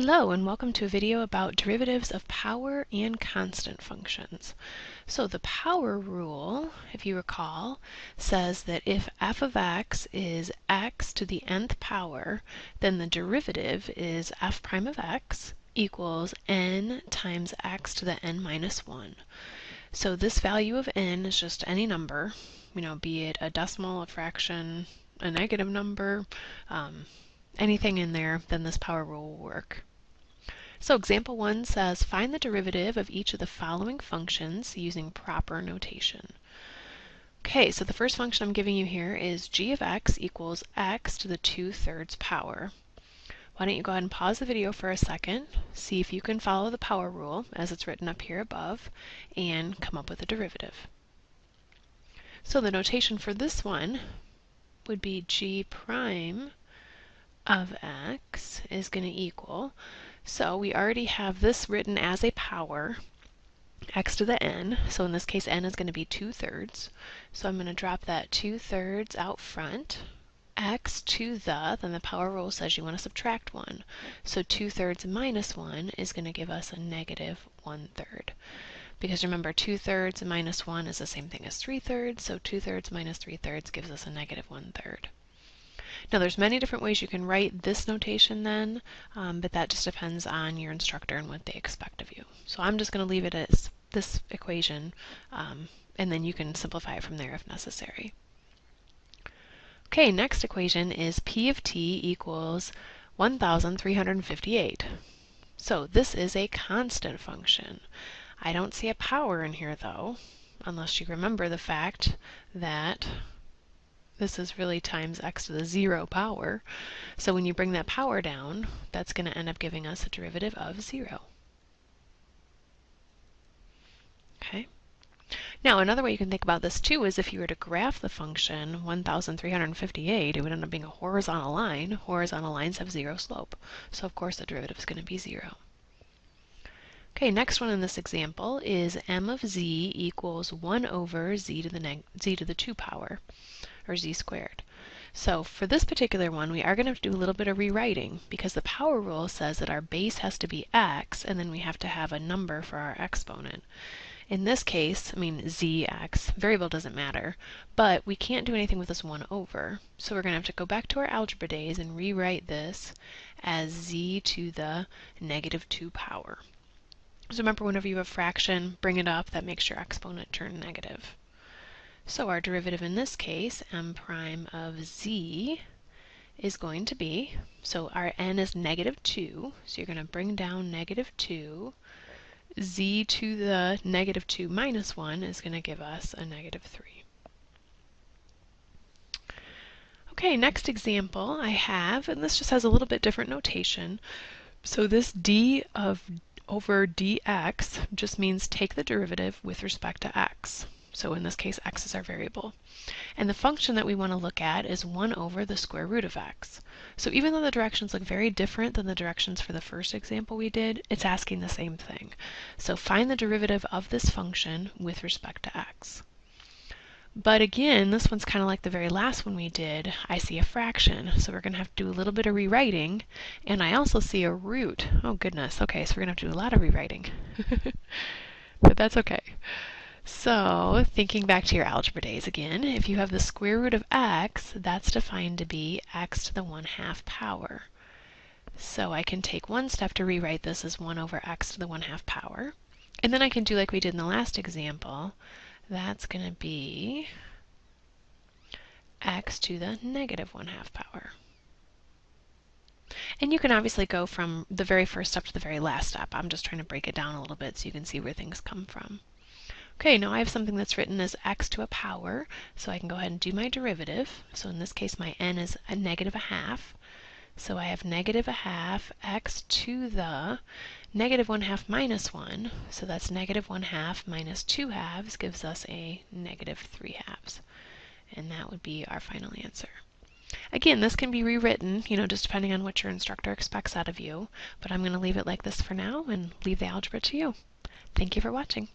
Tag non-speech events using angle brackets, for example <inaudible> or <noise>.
Hello and welcome to a video about derivatives of power and constant functions. So the power rule, if you recall, says that if f of x is x to the nth power, then the derivative is f prime of x equals n times x to the n minus 1. So this value of n is just any number, you know, be it a decimal, a fraction, a negative number, um, anything in there, then this power rule will work. So example 1 says find the derivative of each of the following functions using proper notation. Okay, so the first function I'm giving you here is g of x equals x to the 2 thirds power. Why don't you go ahead and pause the video for a second, see if you can follow the power rule as it's written up here above, and come up with a derivative. So the notation for this one would be g prime of x is going to equal, so we already have this written as a power, x to the n, so in this case n is going to be 2 thirds, so I'm going to drop that 2 thirds out front, x to the, then the power rule says you want to subtract 1, so 2 thirds minus 1 is going to give us a negative 1 third. Because remember, 2 thirds minus 1 is the same thing as 3 thirds, so 2 thirds minus 3 thirds gives us a negative 1 third. Now there's many different ways you can write this notation then, um, but that just depends on your instructor and what they expect of you. So I'm just going to leave it as this equation, um, and then you can simplify it from there if necessary. Okay, next equation is p of t equals 1,358. So this is a constant function. I don't see a power in here though, unless you remember the fact that this is really times x to the 0 power. So when you bring that power down, that's going to end up giving us a derivative of 0. Okay. Now another way you can think about this too is if you were to graph the function 1358, it would end up being a horizontal line. Horizontal lines have zero slope. So of course the derivative is going to be 0. Okay, next one in this example is m of z equals 1 over z to the z to the 2 power or z squared. So for this particular one, we are going to do a little bit of rewriting because the power rule says that our base has to be x, and then we have to have a number for our exponent. In this case, I mean zx, variable doesn't matter, but we can't do anything with this 1 over. So we're going to have to go back to our algebra days and rewrite this as z to the negative 2 power. So remember, whenever you have a fraction, bring it up. That makes your exponent turn negative. So our derivative in this case, m prime of z, is going to be, so our n is negative 2, so you're going to bring down negative 2. z to the negative 2 minus 1 is going to give us a negative 3. Okay, next example I have, and this just has a little bit different notation. So this d of over dx just means take the derivative with respect to x. So in this case, x is our variable. And the function that we want to look at is 1 over the square root of x. So even though the directions look very different than the directions for the first example we did, it's asking the same thing. So find the derivative of this function with respect to x. But again, this one's kind of like the very last one we did. I see a fraction, so we're going to have to do a little bit of rewriting. And I also see a root. Oh goodness, okay, so we're going to have to do a lot of rewriting. <laughs> but that's okay. So thinking back to your algebra days again, if you have the square root of x, that's defined to be x to the 1 half power. So I can take one step to rewrite this as 1 over x to the 1 half power. And then I can do like we did in the last example. That's going to be x to the negative 1 half power. And you can obviously go from the very first step to the very last step. I'm just trying to break it down a little bit so you can see where things come from. Okay, now I have something that's written as x to a power, so I can go ahead and do my derivative. So in this case, my n is a negative a half. So I have negative a half x to the negative 1 half minus 1. So that's negative 1 half minus 2 halves gives us a negative 3 halves. And that would be our final answer. Again, this can be rewritten, you know, just depending on what your instructor expects out of you. But I'm going to leave it like this for now and leave the algebra to you. Thank you for watching.